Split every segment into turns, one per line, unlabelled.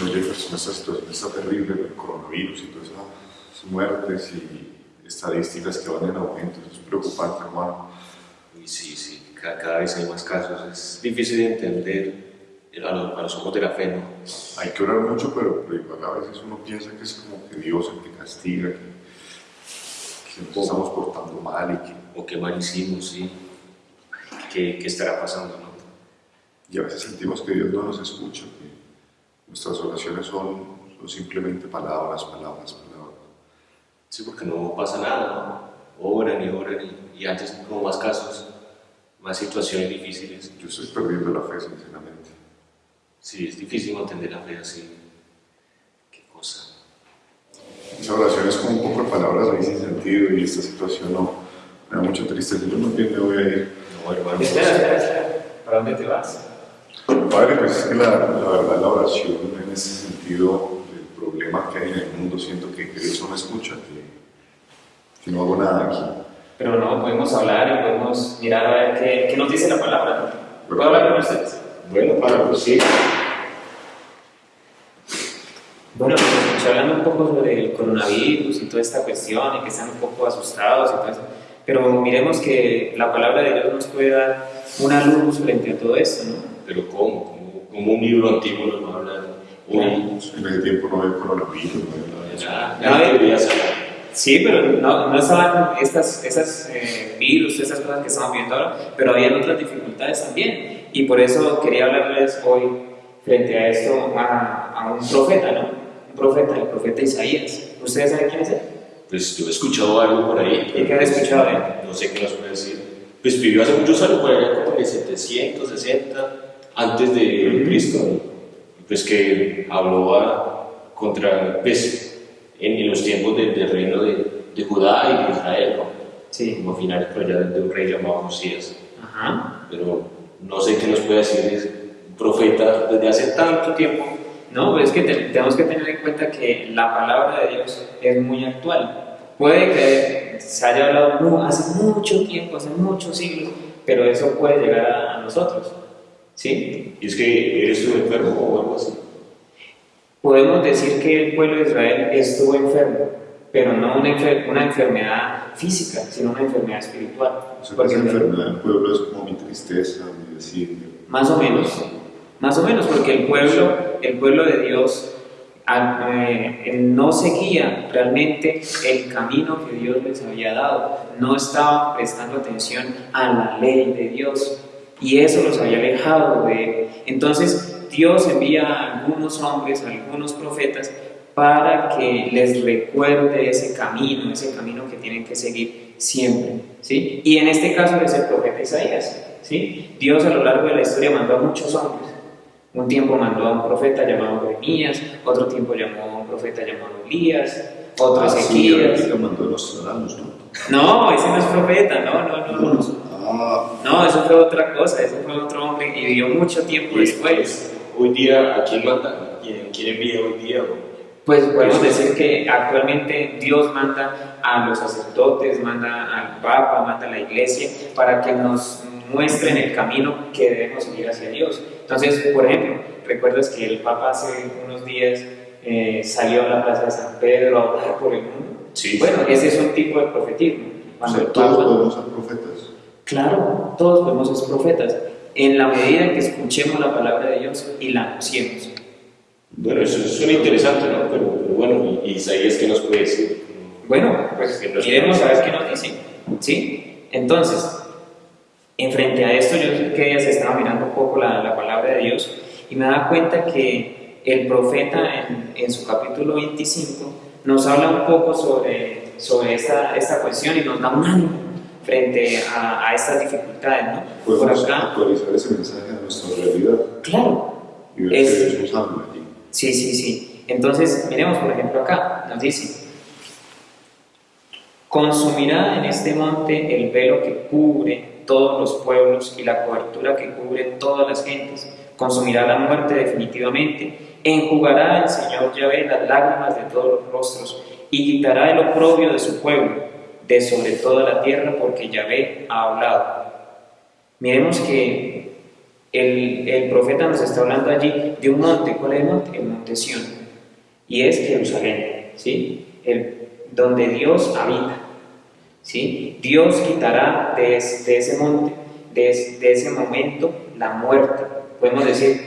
no, Jefferson, situación está terrible, el coronavirus y todas esas muertes y estadísticas que van en aumento, eso es preocupante, hermano.
Y sí, sí, cada, vez hay más casos, es difícil de entender a los, a los ojos de la fe, ¿no?
Hay que orar mucho, pero, pero igual a veces uno piensa que es como que Dios el que castiga, que, que nos estamos portando mal y que,
O qué mal hicimos, sí. ¿Qué, qué estará pasando, no?
y a veces sentimos que Dios no nos escucha, que nuestras oraciones son, son simplemente palabras, palabras, palabras.
Sí, porque no pasa nada, ¿no? Oran y oran y, y antes como más casos, más situaciones difíciles.
Yo estoy perdiendo la fe, sinceramente.
Sí, es difícil entender la fe así. Qué cosa.
Esa oración es como un poco de palabras ahí sin sentido y esta situación no, me da mucha tristeza. Yo no entiendo, voy a ir.
No, hermano.
¿Para dónde te vas?
Padre, pues es que la, la verdad la oración en ese sentido, el problema que hay en el mundo, siento que, que Dios no me escucha, que, que no hago nada aquí.
Pero no, podemos hablar y podemos mirar a ver qué, qué nos dice la palabra. ¿Puedo hablar con ustedes?
Bueno, Padre, pues sí.
Bueno, pues, hablando un poco sobre el coronavirus y toda esta cuestión y que están un poco asustados y todo eso, pero miremos que la palabra de Dios nos puede dar una luz frente a todo esto, ¿no?
Pero ¿cómo? ¿Cómo, cómo un libro antiguo nos va a hablar? Hoy,
En ese tiempo no había coronavirus, no había nada.
Sí, pero no, no estaban estas, esas eh, virus, esas cosas que estamos viendo ahora, pero habían otras dificultades también. Y por eso quería hablarles hoy frente a esto a, a un profeta, ¿no? Un profeta, el profeta Isaías. ¿Ustedes saben quién es él?
Pues yo he escuchado algo por ahí.
¿Y qué han escuchado de él?
No sé qué nos puede decir. Pues vivió hace muchos años, por allá como en el 760, antes de. Cristo. Pues que habló a- contra, pues, en, en los tiempos de- del reino de, de Judá y de Israel, ¿no?
Sí.
Como finales por allá de un rey llamado Josías.
Ajá.
Pero no sé qué nos puede decir es un profeta desde hace tanto tiempo.
No, pues es que te- tenemos que tener en cuenta que la palabra de Dios es muy actual. Puede que se haya hablado hace mucho tiempo, hace muchos siglos, pero eso puede llegar a, a nosotros. ¿Sí?
Y es que eres tú enfermo o algo así.
Podemos decir que el pueblo de Israel estuvo enfermo, pero no una, enfer- una enfermedad física, sino una enfermedad espiritual.
O sea, que
Porque
esa enfermedad del pueblo es como mi tristeza, mi desidia.
Más o menos, más o menos, porque el pueblo, el pueblo de Dios ah, eh, no seguía realmente el camino que Dios les había dado, no estaban prestando atención a la ley de Dios y eso los había alejado de él. Entonces Dios envía a algunos hombres, a algunos profetas, para que les recuerde ese camino, ese camino que tienen que seguir siempre. ¿sí? Y en este caso es el profeta Isaías. ¿sí? Dios a lo largo de la historia mandó a muchos hombres. Un tiempo mandó a un profeta llamado Jeremías, otro tiempo llamó a un profeta llamado Elías, otro
Ah, sí,
Ezequías.
ahorita mandó a los ciudadanos, ¿no?
No, ese no es profeta, no, no, no. No, No eso fue otra cosa, ese fue otro hombre y vivió mucho tiempo después.
Hoy día, ¿a quién manda? ¿Quién, quién envía hoy día?
Pues podemos decir que actualmente Dios manda a los sacerdotes, manda al Papa, manda a la iglesia para que nos muestren el camino que debemos seguir hacia Dios. Entonces, por ejemplo, recuerdas que el Papa hace unos días eh, salió a la plaza de San Pedro a hablar por el mundo.
Sí.
Bueno, ese es un tipo de profetismo.
o
Cuando
sea,
el
todos
Papa-
podemos ser profetas.
Claro, todos podemos ser profetas en la medida en que escuchemos la palabra de Dios y la anunciemos.
Bueno, eso suena interesante, ¿no? Pero, pero bueno, ¿y Isaías qué nos puede decir?
Bueno, pues
Que nos-
miremos a ver qué nos dice. ¿Sí? Entonces, en frente a esto, yo que ya se estaba mirando un poco la, la palabra de Dios y me da cuenta que el profeta en, en su capítulo 25 nos habla un poco sobre, sobre esta, esta cuestión y nos da un ánimo frente a, a estas dificultades, ¿no? Por
Podemos
acá,
actualizar ese mensaje a nuestra realidad
claro,
y ver
Es-
que Dios nos habla allí.
Sí, sí, sí. Entonces, miremos por ejemplo acá, nos dice, consumirá en este monte el velo que cubre todos los pueblos y la cobertura que cubre todas las gentes. Consumirá la muerte definitivamente. Enjugará el Señor Yahvé las lágrimas de todos los rostros y quitará el oprobio de su pueblo, de sobre toda la tierra, porque Yahvé ha hablado. Miremos que el, el profeta nos está hablando allí de un monte. ¿Cuál es el monte? El monte Sión. Y es Jerusalén, ¿sí? El, donde Dios habita. ¿sí? Dios quitará de, es- de ese monte, de, es- de ese momento, la muerte. Podemos decir,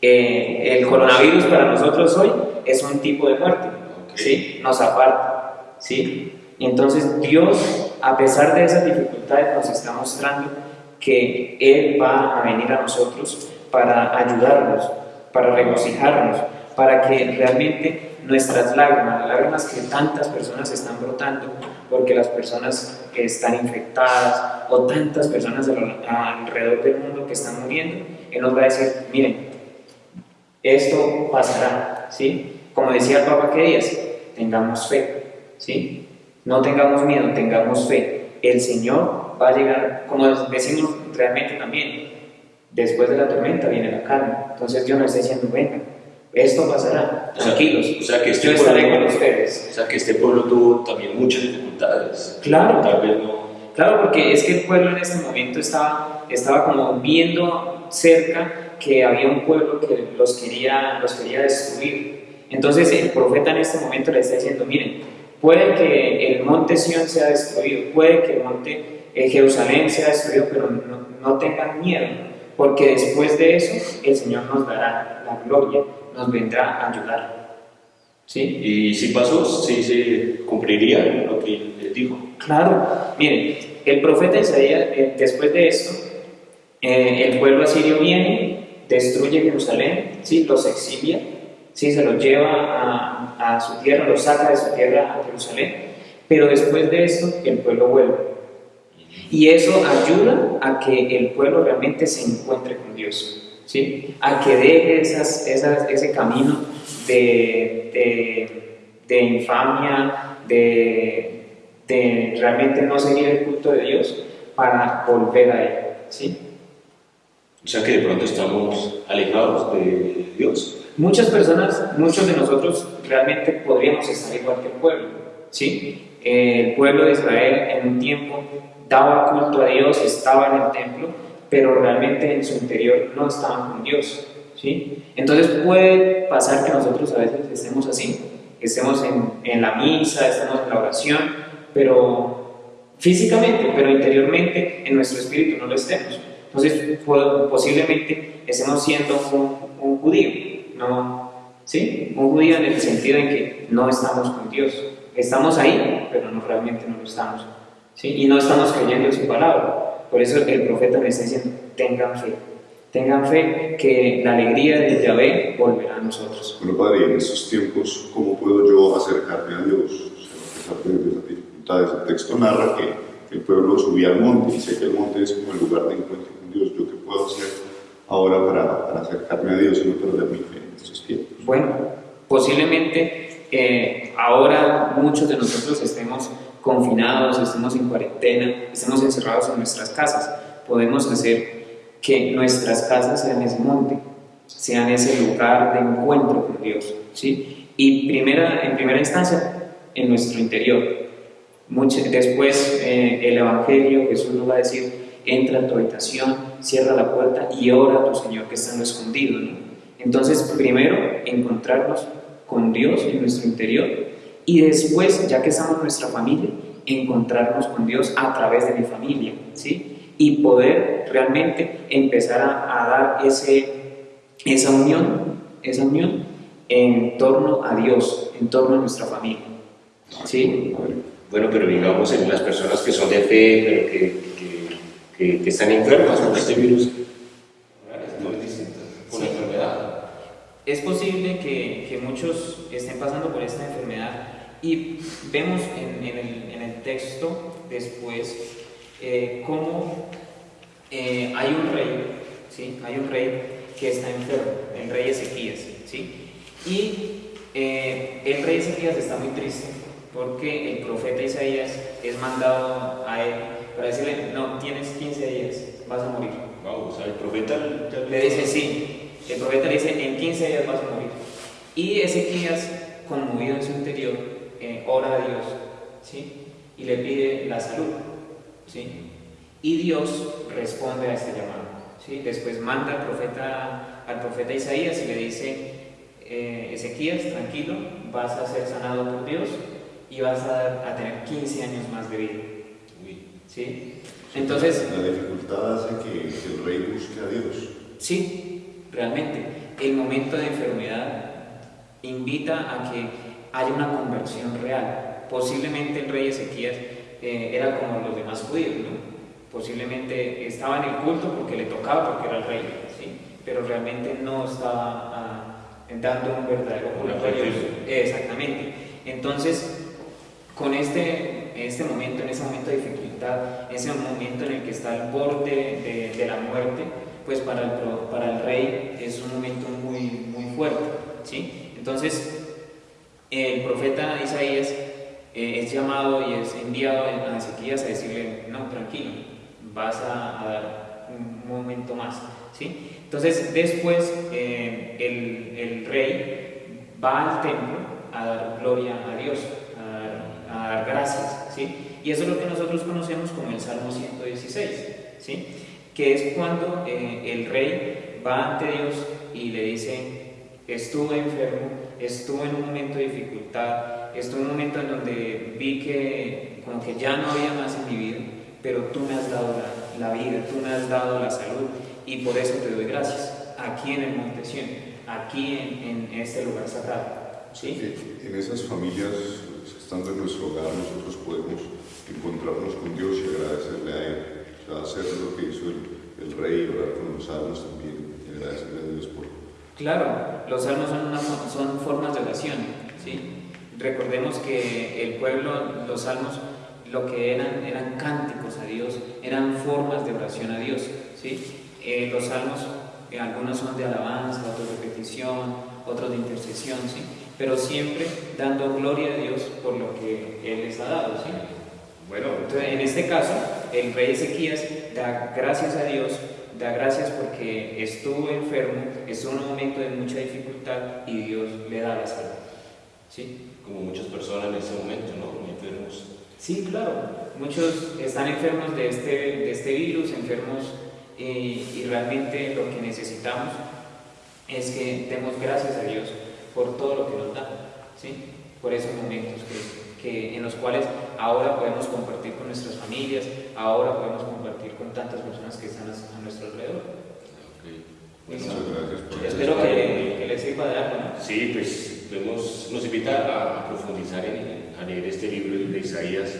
eh, el coronavirus para nosotros hoy es un tipo de muerte, ¿sí? Nos aparta, ¿sí? Y entonces Dios, a pesar de esas dificultades, nos está mostrando que Él va a venir a nosotros para ayudarnos, para regocijarnos, para que realmente nuestras lágrimas, las lágrimas que tantas personas están brotando, porque las personas que están infectadas o tantas personas alrededor del mundo que están muriendo, Él nos va a decir, miren, esto pasará, ¿sí? Como decía el Papa que días, tengamos fe, ¿sí? No tengamos miedo, tengamos fe. El Señor va a llegar, como decimos realmente también, después de la tormenta viene la calma. Entonces Dios nos está diciendo, venga, esto pasará, tranquilos,
o sea que este
yo estaré
pueblo-
con ustedes.
O sea que este pueblo tuvo también muchas dificultades.
Claro.
Tal vez no.
Claro, porque es que el pueblo en este momento estaba, estaba como viendo cerca que había un pueblo que los quería, los quería destruir. Entonces el profeta en este momento le está diciendo, miren, puede que el monte Sión sea destruido, puede que el monte eh, Jerusalén sea destruido, pero no, no tengan miedo, porque después de eso el Señor nos dará la gloria, nos vendrá a ayudar. ¿Sí?
Y si pasó, sí se cumpliría lo que les dijo.
Claro, miren, el profeta Isaías, eh, después de esto, eh, el pueblo asirio viene, destruye Jerusalén, ¿sí? los exilia, ¿sí? se los lleva a, su tierra, los saca de su tierra a Jerusalén, pero después de esto el pueblo vuelve. Y eso ayuda a que el pueblo realmente se encuentre con Dios, ¿sí? a que deje ese camino de infamia, de, de realmente no seguir el culto de Dios para volver a Él. ¿sí?
O sea que de pronto estamos alejados de Dios.
Muchas personas, muchos de nosotros realmente podríamos estar igual que el pueblo. ¿sí? El pueblo de Israel en un tiempo daba culto a Dios, estaba en el templo, pero realmente en su interior no estaban con Dios. ¿sí? Entonces puede pasar que nosotros a veces estemos así, estemos en, en la misa, estemos en la oración, pero físicamente, pero interiormente en nuestro espíritu no lo estemos. Entonces po- posiblemente estemos siendo un, judío, ¿no? ¿sí? Un judío en el sentido en que no estamos con Dios. Estamos ahí, pero no realmente no lo estamos. ¿sí? Y no estamos creyendo en su palabra. Por eso el profeta me está diciendo, tengan fe. Tengan fe que la alegría de Yahvé volverá a nosotros.
Bueno, Padre, en estos tiempos, ¿cómo puedo yo acercarme a Dios? A pesar el texto narra que, el pueblo subía al monte y sé que el monte es como el lugar de encuentro Dios. ¿Yo qué puedo hacer ahora para, para acercarme a Dios y no perder mi fe en estos tiempos?
Bueno, posiblemente eh, ahora muchos de nosotros estemos confinados, estemos en cuarentena, estemos encerrados en nuestras casas. Podemos hacer que nuestras casas sean ese monte, sean ese lugar de encuentro con Dios. ¿sí? Y primera, en primera instancia, en nuestro interior. Mucho- después eh, el Evangelio, Jesús nos va a decir, entra a tu habitación, cierra la puerta y ora a tu Señor que está en lo escondido. Entonces, primero, encontrarnos con Dios en nuestro interior y después, ya que estamos nuestra familia, encontrarnos con Dios a través de mi familia, ¿sí? Y poder realmente empezar a, a dar ese, esa unión, esa unión en torno a Dios, en torno a nuestra familia, ¿sí?
Bueno, pero digamos en las personas que son de fe, pero que, que, están enfermas con este virus. Es distinto, con la enfermedad.
Es posible que, que muchos estén pasando por esta enfermedad y vemos en, en el, en el texto después eh, cómo eh, hay un rey, ¿sí? hay un rey que está enfermo, el rey Ezequías, ¿sí? y eh, el rey Ezequías está muy triste porque el profeta Isaías es mandado a él para decirle, no, tienes 15 días, vas a morir.
Wow, o sea, el profeta
Le dice, sí. El profeta le dice, en 15 días vas a morir. Y Ezequías, conmovido en su interior, eh, ora a Dios, ¿sí? Y le pide la salud, ¿sí? Y Dios responde a este llamado. ¿sí? Después manda al profeta, al profeta Isaías y le dice, eh, Ezequías, tranquilo, vas a ser sanado por Dios y vas a, a tener 15 años más de vida. ¿Sí? Entonces,
la dificultad hace que, que el rey busque a Dios.
Sí, realmente. El momento de enfermedad invita a que haya una conversión real. Posiblemente el rey Ezequías eh, era como los demás judíos, ¿no? Posiblemente estaba en el culto porque le tocaba, porque era el rey, ¿sí? pero realmente no estaba ah, dando un verdadero culto a Dios. Exactamente. Entonces, con este, este momento, en ese momento de dificultad, ese momento en el que está al borde de, de la muerte, pues para el, para el rey es un momento muy, muy fuerte. ¿sí? Entonces, el profeta Isaías eh, es llamado y es enviado a Ezequías a decirle, no, tranquilo, vas a, dar un momento más. ¿sí? Entonces, después eh, el, el, rey va al templo a dar gloria a Dios, a dar, a dar gracias. Y eso es lo que nosotros conocemos como el Salmo 116. ¿sí? que es cuando eh, el rey va ante Dios y le dice, estuve enfermo, estuve en un momento de dificultad, estuve en un momento en donde vi que como que ya no había más en mi vida, pero tú me has dado la, vida, tú me has dado la salud y por eso te doy gracias, aquí en el Monte Sion, aquí en, en este lugar sagrado. ¿sí?
En esas familias, estando en nuestro hogar, nosotros podemos encontrarnos con Dios y agradecerle a Él hacer lo que hizo el, rey, orar con los salmos también, y agradecerle a Dios por...
Claro, los salmos son, una, son formas de oración, ¿sí? Recordemos que el pueblo, los salmos, lo que eran eran cánticos a Dios, eran formas de oración a Dios, ¿sí? Eh, los salmos, eh, algunos son de alabanza, otros de petición, otros de intercesión, ¿sí? Pero siempre dando gloria a Dios por lo que Él les ha dado, ¿sí? Bueno, entonces en este caso, el rey Ezequías da gracias a Dios, da gracias porque estuvo enfermo, estuvo en un momento de mucha dificultad y Dios le da la salud. ¿Sí?
Como muchas personas en ese momento, ¿no? Muy enfermos.
Sí, claro. Muchos están enfermos de este, de este virus, enfermos, y, y realmente lo que necesitamos es que demos gracias a Dios por todo lo que nos da, ¿sí? por esos momentos que que, en los cuales ahora podemos compartir con nuestras familias, ahora podemos compartir con tantas personas que están a, nuestro alrededor.
Muchas gracias
espero que, les sirva de algo. ¿no?
Sí, pues nos invita a, profundizar en, a leer este libro de Isaías,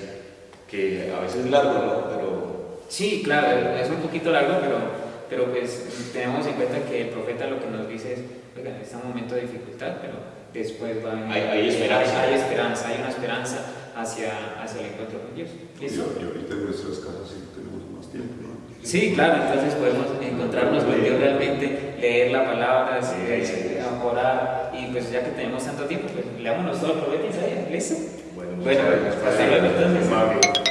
que a veces es largo, ¿no? Pero...
Sí, claro, es un poquito largo, pero, pero pues tenemos en cuenta que el profeta lo que nos dice es, oigan, está un momento de dificultad, pero después va a
hay, hay, esperanza.
Hay, hay, esperanza, hay una esperanza hacia, hacia el encuentro con Dios.
¿Listo? Y, ahorita en nuestras casas sí tenemos más tiempo, ¿no?
Sí, claro, entonces podemos encontrarnos con Dios realmente, leer la palabra, sí, eh, orar, y pues ya que tenemos tanto tiempo, pues leámonos todo el profeta Isaías, ¿listo?
Bueno,
bueno hasta luego entonces.